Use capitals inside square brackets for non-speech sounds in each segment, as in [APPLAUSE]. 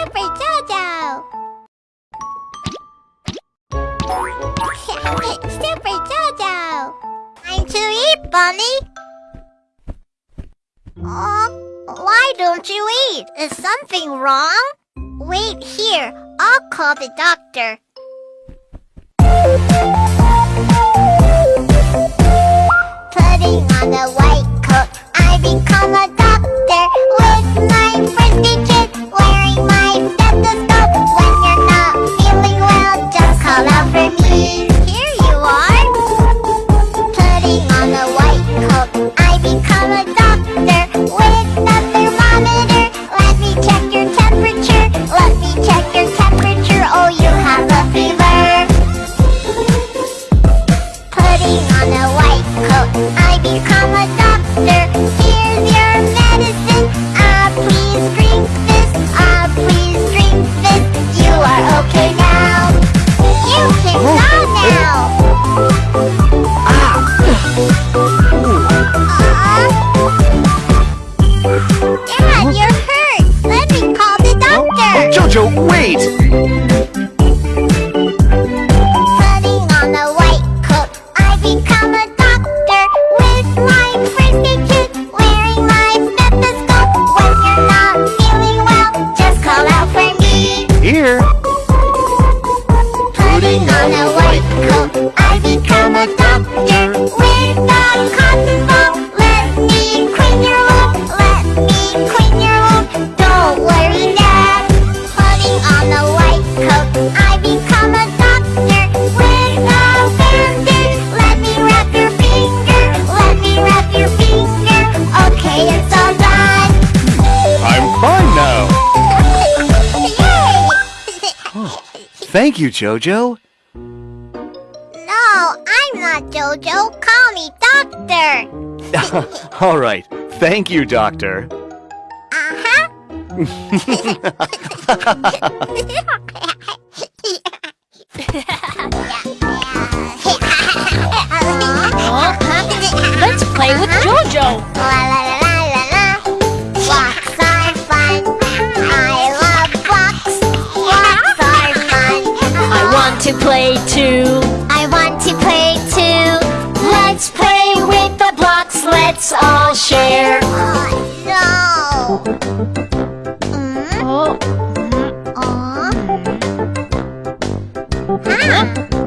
Super Jojo! [LAUGHS] Super Jojo! Time to eat, Bunny! Oh, why don't you eat? Is something wrong? Wait here, I'll call the doctor. Putting on a white coat, I become a Jojo, wait! Putting on a white coat, I've become a doctor With my prescription, wearing my stethoscope When you're not feeling well, just call out for me Here! Putting on a white coat, I become a doctor Thank you, Jojo. No, I'm not Jojo. Call me Doctor. [LAUGHS] All right. Thank you, Doctor. Uh-huh. Let's play with uh-huh. Jojo. to play too. I want to play too. Let's play with the blocks. Let's all share. Oh, no. Mm. Oh. Mm. Oh.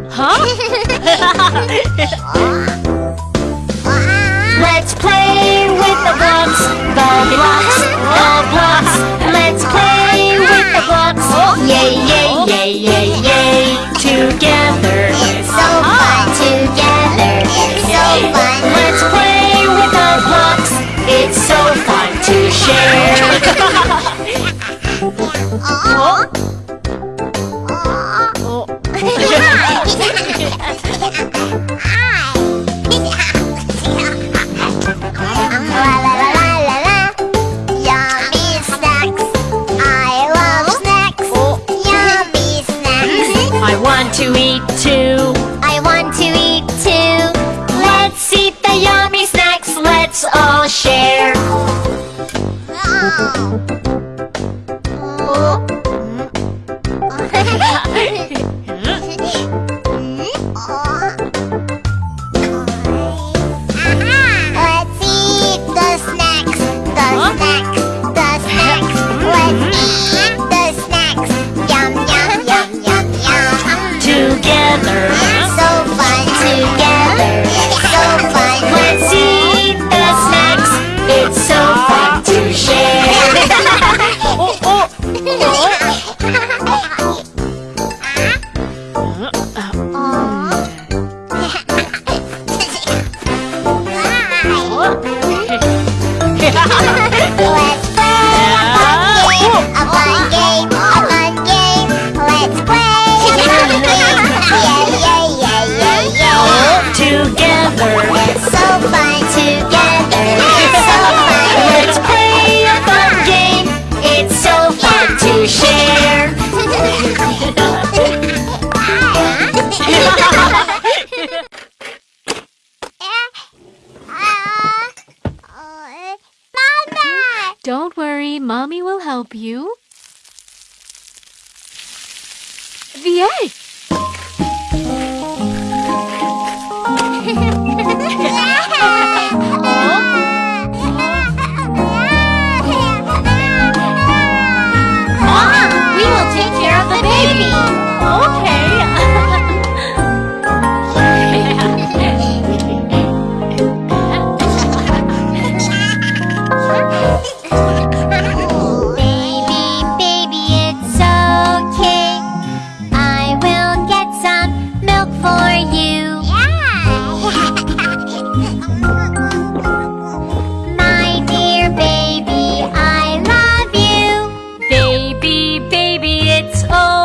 Huh? huh? [LAUGHS] [LAUGHS] Let's play with the blocks. The blocks. too. help you? The egg! it's all.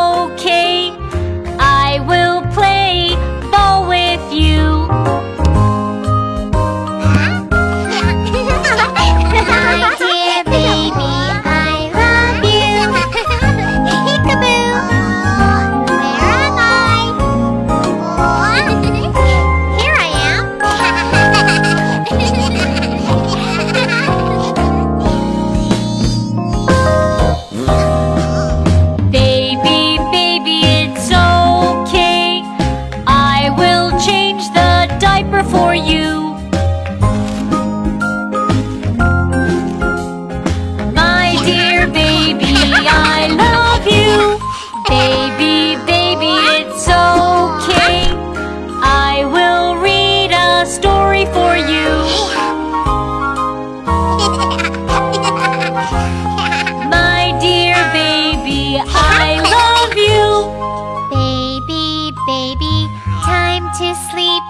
to sleep.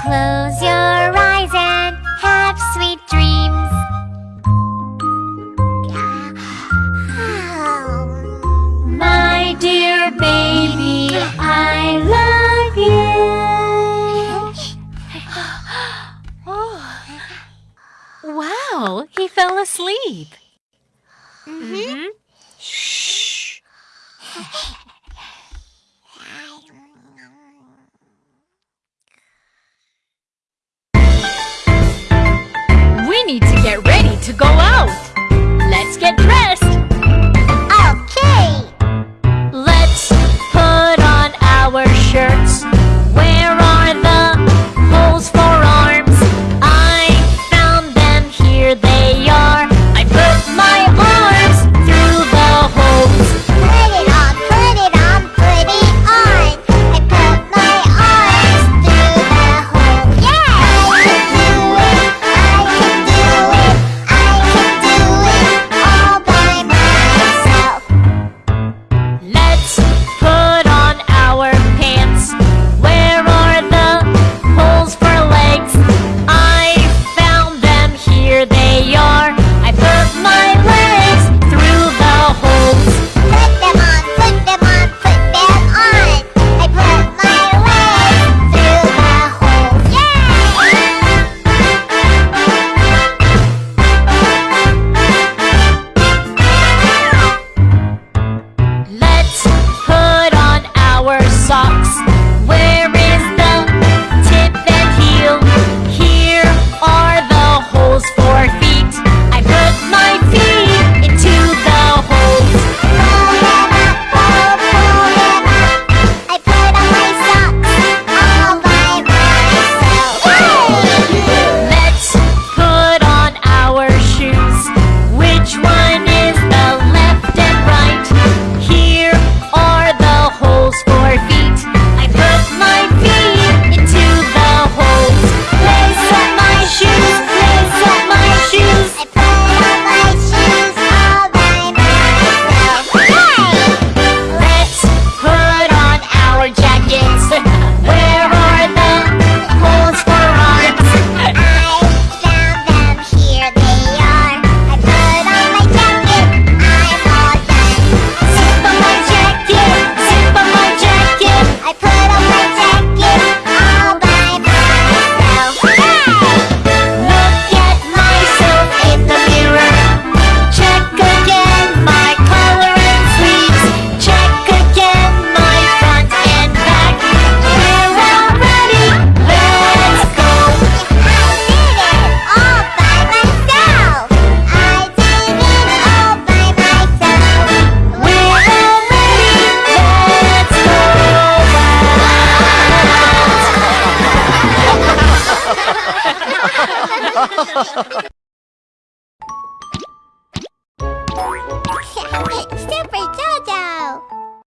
Close your eyes and have sweet dreams. My dear baby, I love you. [GASPS] Wow, he fell asleep. to go out!